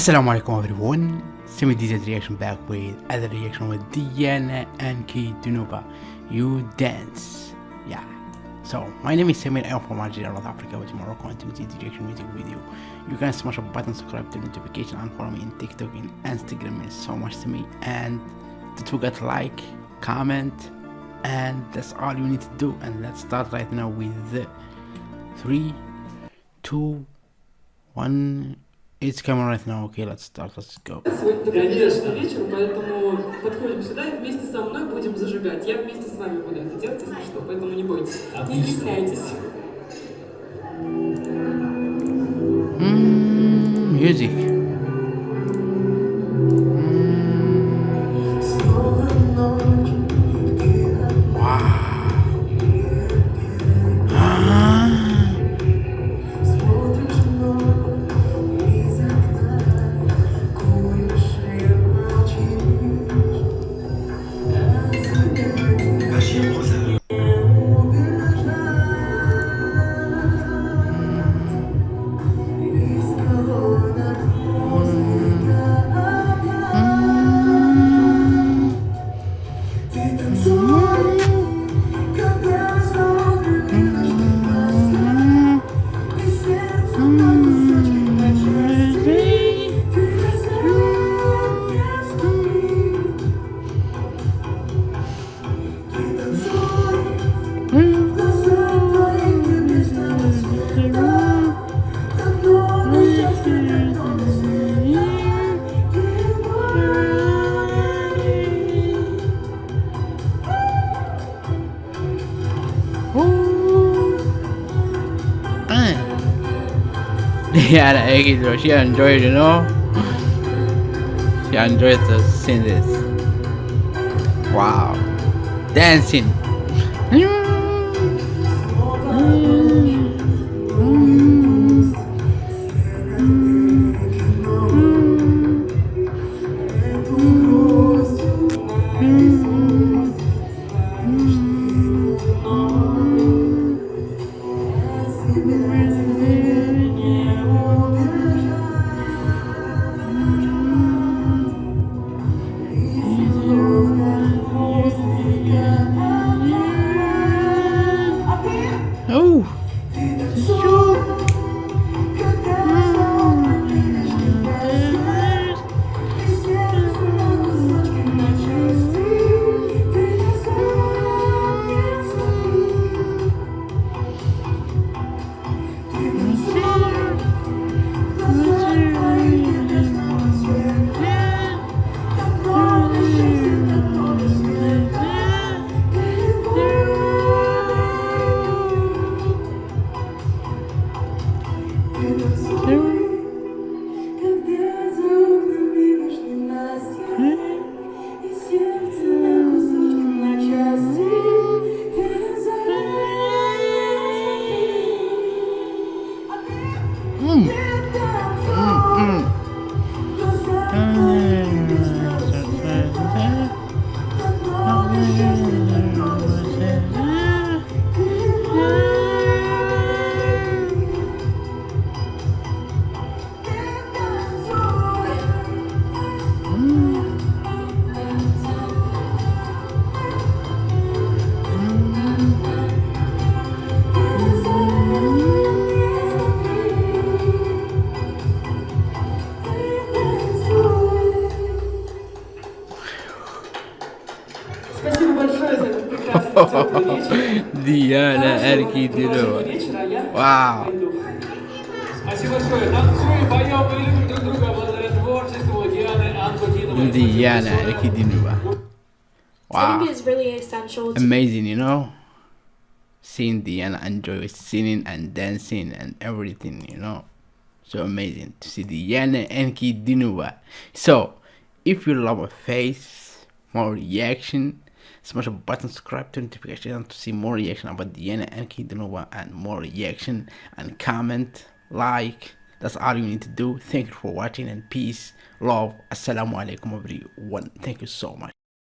Assalamu alaikum everyone, Semi DZ reaction back with other reaction with Diana Ankudinova. You dance. Yeah. So my name is Samir, I'm from Algeria, North Africa, with Morocco and Tunisia reaction music video. You can smash a button, subscribe to notification and follow me in TikTok and Instagram means so much to me. And don't forget like, comment, and that's all you need to do. And let's start right now with three, two, one. It's coming right now. Okay, let's start. Let's go. Сегодня подходящий вечер, поэтому подходим сюда и вместе со мной будем зажигать. Я вместе с вами буду это делать, если что, поэтому не бойтесь. Не стесняйтесь. Mm, music. Yeah, the egg is she enjoyed, you know. She enjoyed the seeing this. Wow, dancing. 슈 Mm. Диана Анкудинова. Вау! Спасибо большое. Танцуем, поем любим друг друга благодаря творчеству Дианы Диана Wow. Really essential. Amazing, you know? Seeing Diana enjoy singing and dancing and everything, you know? So amazing to see Diana Ankudinova. So, if you love a face, more reaction, smash a button, subscribe to notification to see more reaction about Diana Ankudinova and more reaction and comment, like. That's all you need to do. Thank you for watching and peace, love. Assalamu alaikum everyone. Thank you so much.